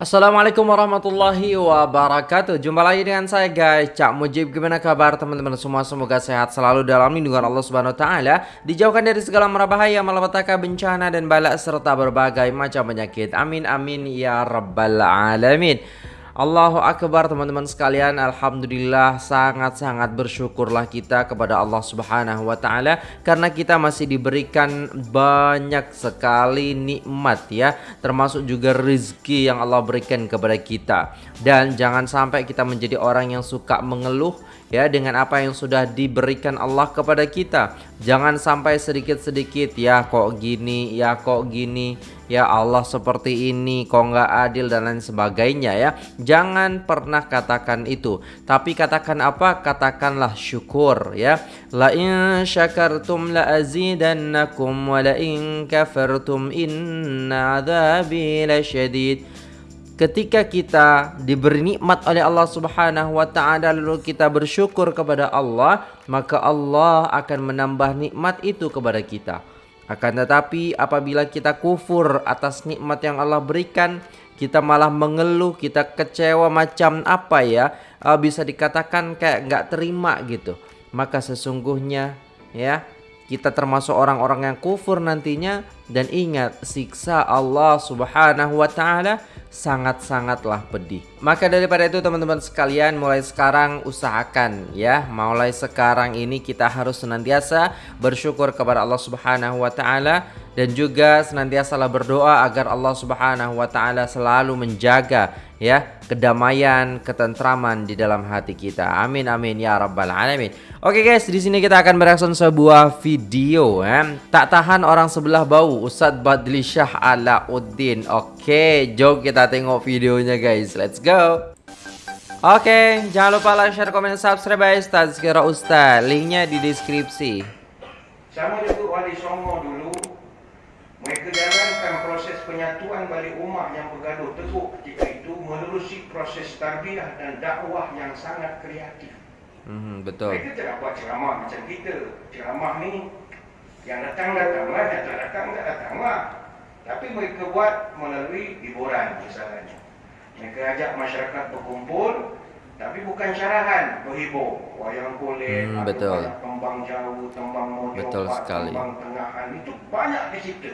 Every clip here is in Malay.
Assalamualaikum warahmatullahi wabarakatuh. Jumpa lagi dengan saya guys. Cak Mujib Gimana kabar teman-teman semua? Semoga sehat selalu dalam lindungan Allah subhanahu ta'ala. Dijauhkan dari segala merabahaya Malapetaka bencana dan balak Serta berbagai macam penyakit. Amin amin ya rabbal alamin Allahu Akbar teman-teman sekalian. Alhamdulillah sangat-sangat bersyukurlah kita kepada Allah subhanahu wa ta'ala Karena kita masih diberikan banyak sekali nikmat ya. Termasuk juga rezeki yang Allah berikan kepada kita Dan jangan sampai kita menjadi orang yang suka mengeluh ya dengan apa yang sudah diberikan Allah kepada kita. Jangan sampai sedikit-sedikit ya kok gini, ya kok gini, ya Allah seperti ini, kok nggak adil dan lain sebagainya ya. Jangan pernah katakan itu. Tapi katakan apa? Katakanlah syukur ya. La in syakartum la azidannakum wa la in kafartum inna adzabi lasyadid ketika kita diberi nikmat oleh Allah Subhanahu wa taala lalu kita bersyukur kepada Allah, maka Allah akan menambah nikmat itu kepada kita. Akan tetapi apabila kita kufur atas nikmat yang Allah berikan, kita malah mengeluh, kita kecewa macam apa ya? Uh, bisa dikatakan kayak nggak terima gitu. Maka sesungguhnya ya kita termasuk orang-orang yang kufur nantinya dan ingat siksa Allah Subhanahu wa taala sangat-sangatlah pedih. Maka daripada itu teman-teman sekalian mulai sekarang usahakan ya, mulai sekarang ini kita harus senantiasa bersyukur kepada Allah Subhanahu wa taala dan juga senantiasalah berdoa agar Allah Subhanahu wa taala selalu menjaga ya kedamaian, ketentraman di dalam hati kita. Amin amin ya rabbal alamin. Oke guys, di sini kita akan mereaction sebuah video ya. Tak tahan orang sebelah bau Ustadz Badli Syah Alauddin. Oke, jom kita tengok videonya guys. Let's go. Oke, jangan lupa like, share, komen, subscribe Ustadz Sekira Ustadz. Linknya di deskripsi. Sama juga Wali Songo dulu mereka jalankan proses penyatuan balik umat yang bergaduh teruk ketika itu menerusi proses tarbiyah dan dakwah yang sangat kreatif. Hmm, betul. Mereka tidak buat ceramah macam kita. Ceramah ni yang datang datanglah, yang tak datang tak datanglah. Tapi mereka buat melalui hiburan misalnya. Mereka ajak masyarakat berkumpul, tapi bukan syarahan berhibur. Wayang kulit, Hmm, betul. tembang jauh, tembang mojopat, Betul sekali. tembang tengahan. Itu banyak dicipta.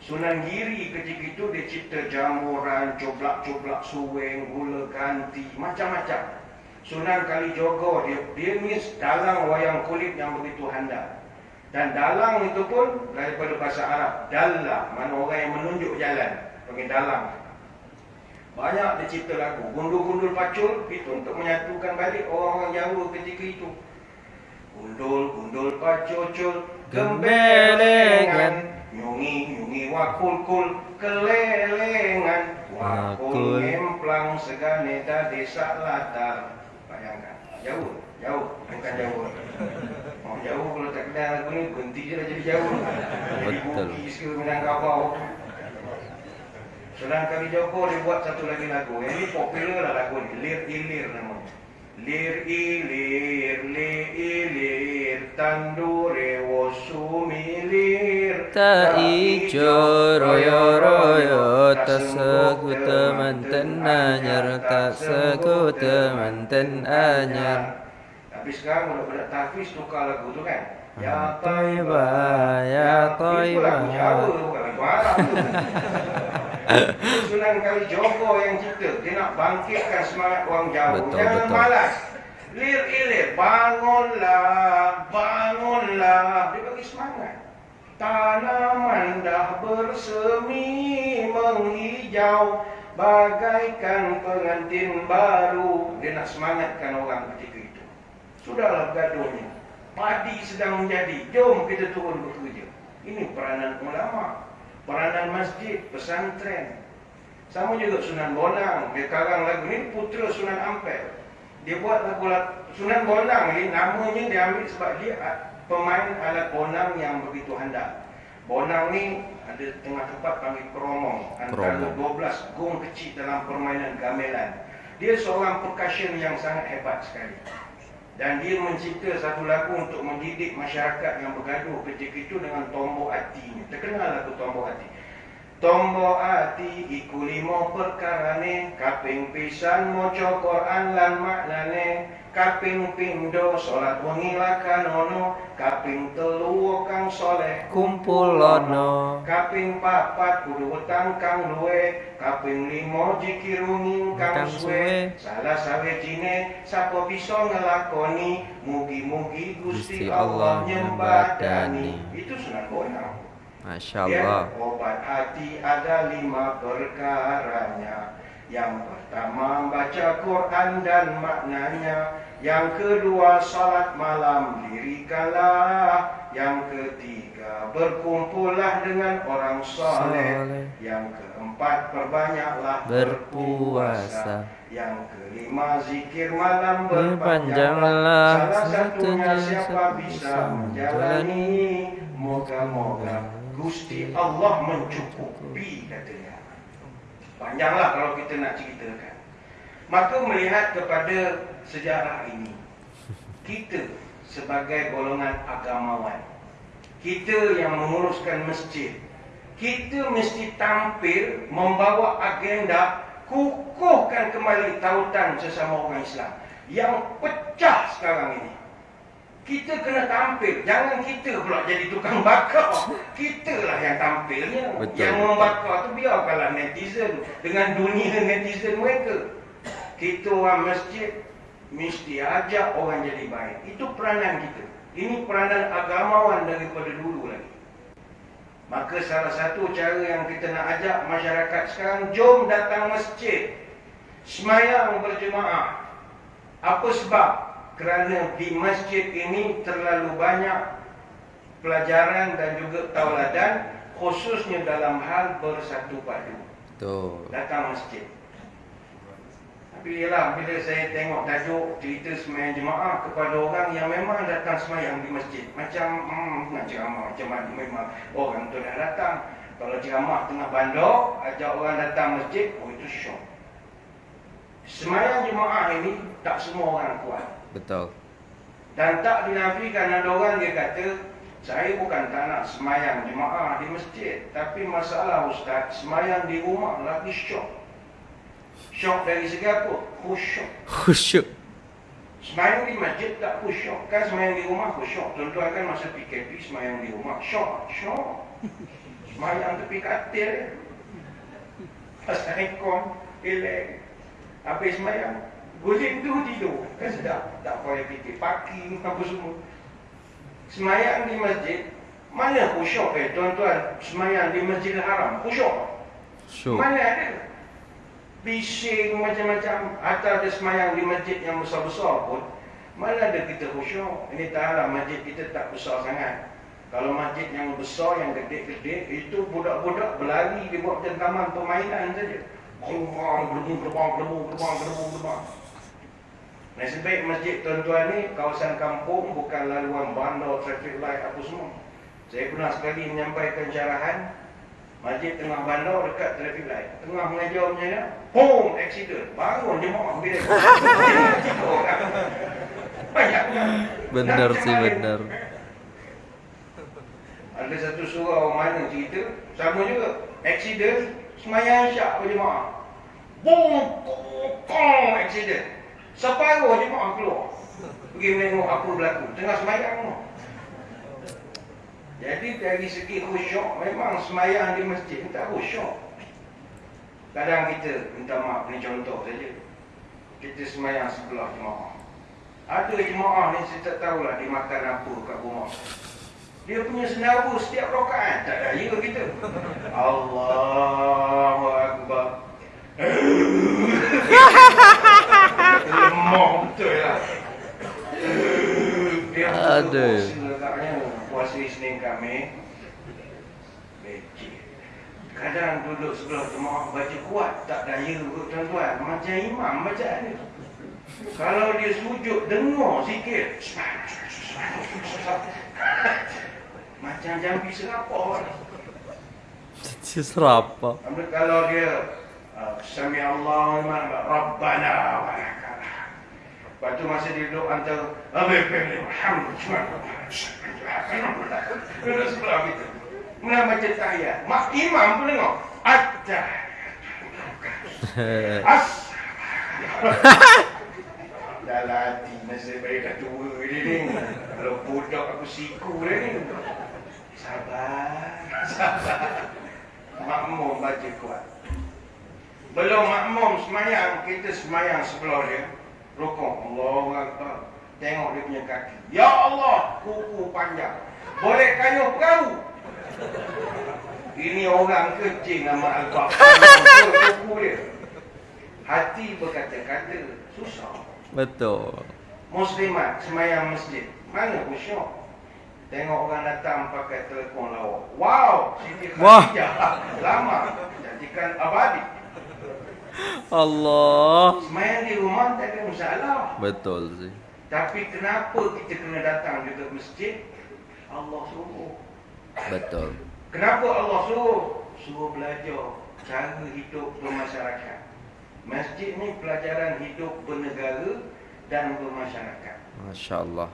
Sunan Giri ketika itu dia cipta jamuran, coblak-coblak suweng, gula ganti, macam-macam. Sunan Kalijogo dia dia ni dalang wayang kulit yang begitu handal. Dan dalang itu pun daripada bahasa Arab, dalla, mana orang yang menunjuk jalan, panggil dalang. Banyak dia cipta lagu, gundul-gundul pacul itu untuk menyatukan balik orang-orang Jawa ketika itu. Gundul, gundul pacul, gembelengan, nyungi, nyungi wakul-kul, kelelengan, Wakul. wakul emplang segane desa latar. Bayangkan, jauh, jauh, bukan jauh. Oh, jauh kalau tak kenal lagu ni, berhenti je dah jadi jauh. Jadi Betul. Bugis ke Minangkabau. Sunan Kalijogo dia buat satu lagi lagu. Yang ni popular lah lagu ni. Lir Ilir namanya. Lir ilir, li ilir, tandure wosumilir. Tak ijo royo royo tak sekut manten anyar tak sekut manten anyar. Tapi sekarang udah pada tahfiz tukar lagu tu kan. Ya Taibah, ya Itu lagu. Jawa tu bukan lagu Arab tu. Sunan Kalijogo yang cipta. Dia nak bangkitkan semangat orang Jawa. Betul, Jangan betul. malas. Lir ilir Bangunlah Bangunlah. Dia bagi semangat. Tanaman dah bersemi Menghijau. Bagaikan pengantin baru. Dia nak semangatkan orang ketika itu Sudahlah gaduhnya. Padi sedang menjadi. Jom kita turun bekerja Ini peranan ulama. Peranan masjid, pesantren. Sama juga Sunan Bonang. Dia karang lagu ni putera Sunan Ampel. Dia buat lagu Sunan Bonang ni namanya dia ambil sebab dia pemain alat bonang yang begitu handal. Bonang ni ada tengah tempat panggil keromong. Antara Keromong. 12 gong kecil dalam permainan gamelan. Dia seorang percussion yang sangat hebat sekali dan dia mencipta satu lagu untuk mendidik masyarakat yang bergaduh ketika itu dengan tombok hatinya. Terkenal lagu tombok hati. Tombo ati iku limo perkarane kaping pisan maca Quran lan maknane kaping pindho salat wengi lakanono kaping telu kang soleh kumpulono kaping papat kudu wetang kang luwe kaping limo jikir wengi kang suwe. salah sawejine sapa bisa ngelakoni mugi-mugi Gusti Allah Allah nyembadani. itu sunat bonang Masya Ya, Allah obat hati ada lima perkaranya. Yang pertama baca Quran dan maknanya. Yang kedua salat malam dirikanlah. Yang ketiga berkumpullah dengan orang soleh. Yang keempat perbanyaklah Berpuasa. Yang kelima zikir malam Berpanjanglah. Salah Satunya siapa bisa menjalani Moga-moga Gusti Allah mencukupi katanya Panjanglah kalau kita nak ceritakan. Maka melihat kepada sejarah ini Kita sebagai golongan agamawan Kita yang menguruskan masjid Kita mesti tampil membawa agenda Kukuhkan kembali tautan sesama orang Islam Yang pecah sekarang ini kita kena tampil. Jangan kita pula jadi tukang bakar. Kita lah yang tampilnya. Betul, Yang membakar tu biarkanlah netizen. Dengan dunia netizen mereka. Kita orang masjid Mesti ajak orang jadi baik. Itu peranan kita. Ini peranan agamawan daripada dulu lagi. Maka salah satu cara yang kita nak ajak masyarakat sekarang Jom datang masjid. Semayang berjemaah. Apa sebab? Kerana di masjid ini terlalu banyak pelajaran dan juga tauladan khususnya dalam hal bersatu padu. Tuh Datang masjid. Tapi ialah bila saya tengok tajuk cerita semayang jemaah kepada orang yang memang datang semayang di masjid. Macam hmm, nak ceramah macam mana memang orang tu dah datang. Kalau ceramah tengah bandar, ajak orang datang masjid, oh itu syok. Semayang jemaah ini tak semua orang kuat. Betul. Dan tak dinafikan ada orang dia kata Saya bukan tak nak semayang jemaah di masjid Tapi masalah ustaz Semayang di rumah lagi syok. Syok dari segi apa? Khusyuk. Khusyuk. Semayang di masjid tak khusyuk. Kan semayang di rumah khusyuk. Tuan-tuan kan masa PKP semayang di rumah. Syok, syok. Semayang tepi katil. Pasal ekon, elek Habis semayang Guling tu tidur. Kan sedap. Tak payah fikir parking apa semua. Semayang di masjid Mana khusyuk eh tuan-tuan? Semayang di masjid haram Khusyuk Syuk Mana ada? Bising macam-macam. Atau ada semayang di masjid yang besar-besar pun Mana ada kita khusyuk Ini taklah masjid kita tak besar sangat. Kalau masjid yang besar, yang gede-gede Itu budak-budak berlari Dia buat macam taman permainan saja Gerbang, gerbang, gerbang, gerbang, gerbang, gerbang Nasib baik masjid tuan-tuan ni Kawasan kampung Bukan laluan bandar, traffic light apa semua. Saya pernah sekali menyampaikan syarahan Masjid tengah bandar dekat traffic light. Tengah mengajar macam ni Boom, accident. Bangun jemaah bila? Banyak. Benar sih benar. Ada satu orang mana cerita? Sama juga. Accident Semayang syak berjemaah Boom Kong Accident Separuh jemaah keluar. Pergi menengok apa berlaku. Tengah semayang tu. Jadi dari segi khusyuk Memang semayang di masjid Tak khusyuk. Kadang kita Minta maaf ni contoh saja. Kita semayang sebelah jemaah. Ada jemaah ni saya tak tahulah Dia makan apa kat rumah dia punya senaru setiap rakaat tak daya kita. Allahu akbar. Lemah betul lah. Dia Aduh. puasa letaknya puasa Isnin kami. Becik. Kadang duduk sebelah jemaah baca kuat tak daya kot tuan-tuan. Macam imam bacaan ni. Kalau dia sujud dengar sikit. Macam jambi serapah ni. Si serapa Tapi kalau dia uh, Sami Allah Rabbana wa. Lepas tu masa dia duduk antara Abi Fahli Alhamdulillah Duduk sebelah kita Mula baca tahiyat Mak imam pun dengar Atta. As. Dalam hati nasib baik dah tua dia ni. Kalau budak aku siku dia ni. Sabar. Sabar. Makmum baca kuat. Belum makmum semayang, kita semayang sebelah dia. Rukuk. Allah Akbar. Tengok dia punya kaki. Ya Allah, kuku panjang. Boleh kayuh perahu. Ini orang kecil nama Al-Baqarah. Kuku dia. Hati berkata-kata, susah. Betul. Muslimat semayang masjid. Mana khusyuk? Tengok orang datang pakai telefon lawak. Wow, Siti Wah. Khadijah. Lama. Jadikan abadi. Allah. Semayang di rumah tak ada masalah. Betul sih. Tapi kenapa kita kena datang juga ke masjid? Allah suruh. Betul. Kenapa Allah suruh? Suruh belajar cara hidup bermasyarakat. Masjid ni pelajaran hidup bernegara dan bermasyarakat. Masya Allah.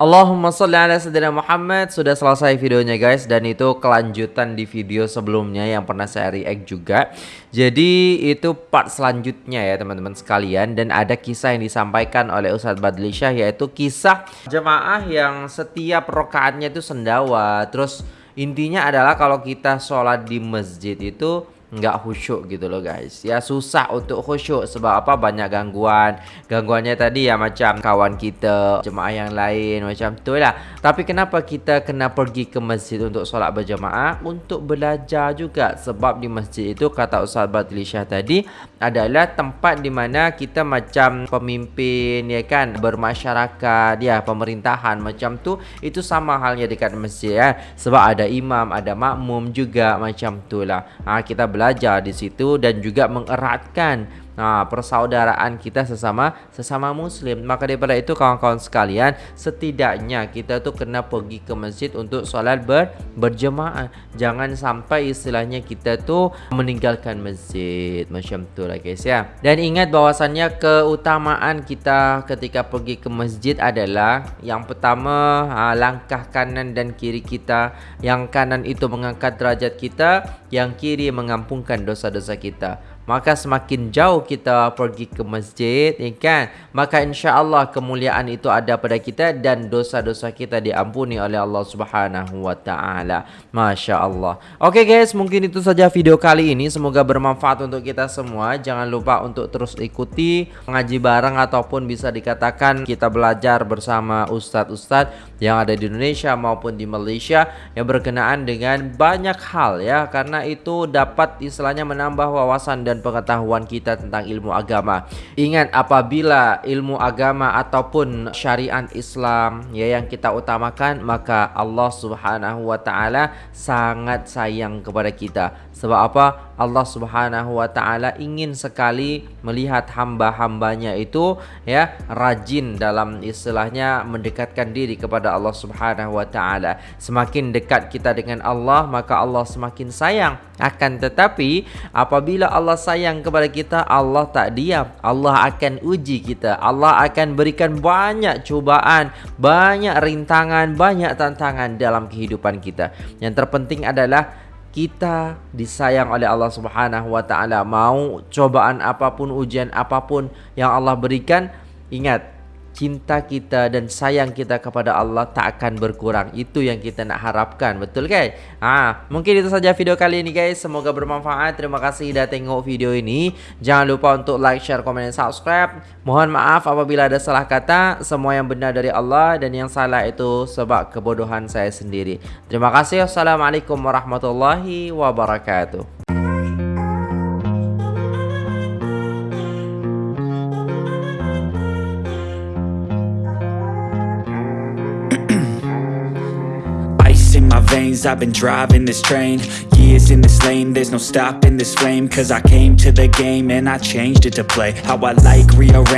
Allahumma salli ala sayyidina Muhammad. Sudah selesai videonya guys. Dan itu kelanjutan di video sebelumnya Yang pernah saya react juga. Jadi itu part selanjutnya ya teman-teman sekalian. Dan ada kisah yang disampaikan oleh Ustadz Badli Syah Yaitu kisah jemaah yang setiap rokaatnya itu sendawa. Terus intinya adalah kalau kita sholat di masjid itu nggak khusyuk gitu loh guys. Ya susah untuk khusyuk sebab apa? Banyak gangguan. Gangguannya tadi ya macam kawan kita jemaah yang lain macam tu lah. Tapi kenapa kita kena pergi ke masjid untuk solat berjemaah? Untuk belajar juga. Sebab di masjid itu kata Ustaz Batli Syah tadi adalah tempat di mana kita macam pemimpin ya kan? Bermasyarakat ya pemerintahan macam tu. Itu sama halnya dekat masjid ya. Sebab ada imam ada makmum juga macam tu lah. Ha, kita belajar belajar di situ dan juga mengeratkan ha, persaudaraan kita sesama sesama muslim. Maka daripada itu kawan-kawan sekalian, setidaknya kita tu kena pergi ke masjid untuk solat ber, berjemaah. Jangan sampai istilahnya kita tu meninggalkan masjid. Macam tu lah guys ya. Dan ingat bahwasannya keutamaan kita ketika pergi ke masjid adalah yang pertama ha, langkah kanan dan kiri kita. Yang kanan itu mengangkat derajat kita, yang kiri mengampunkan dosa-dosa kita maka semakin jauh kita pergi ke masjid ya kan? Maka insya-Allah kemuliaan itu ada pada kita dan dosa-dosa kita diampuni oleh Allah Subhanahu wa taala. masya-Allah. Oke guys mungkin itu saja video kali ini. Semoga bermanfaat untuk kita semua. Jangan lupa untuk terus ikuti mengaji bareng ataupun bisa dikatakan kita belajar bersama ustadz-ustadz yang ada di Indonesia maupun di Malaysia yang berkenaan dengan banyak hal ya. Karena itu dapat istilahnya menambah wawasan dan pengetahuan kita tentang ilmu agama. Ingat apabila ilmu agama ataupun syariat Islam ya yang kita utamakan maka Allah Subhanahu wa taala sangat sayang kepada kita. Sebab apa? Allah Subhanahu wa taala ingin sekali melihat hamba-hambanya itu ya rajin dalam istilahnya mendekatkan diri kepada Allah Subhanahu wa taala. Semakin dekat kita dengan Allah, maka Allah semakin sayang. Akan tetapi apabila Allah sayang kepada kita, Allah tak diam. Allah akan uji kita. Allah akan berikan banyak cubaan, banyak rintangan, banyak tantangan dalam kehidupan kita. Yang terpenting adalah kita disayang oleh Allah Subhanahu wa taala mau cobaan apapun ujian apapun yang Allah berikan ingat cinta kita dan sayang kita kepada Allah tak akan berkurang. Itu yang kita nak harapkan. Betul kan? Ha, mungkin itu saja video kali ini guys. Semoga bermanfaat. Terima kasih dah tengok video ini. Jangan lupa untuk like, share, komen dan subscribe. Mohon maaf apabila ada salah kata. Semua yang benar dari Allah dan yang salah itu sebab kebodohan saya sendiri. Terima kasih. Assalamualaikum warahmatullahi wabarakatuh. I've been driving this train. Years in this lane There's no stopping this flame. Cause I came to the game And I changed it to play. How I like rearrange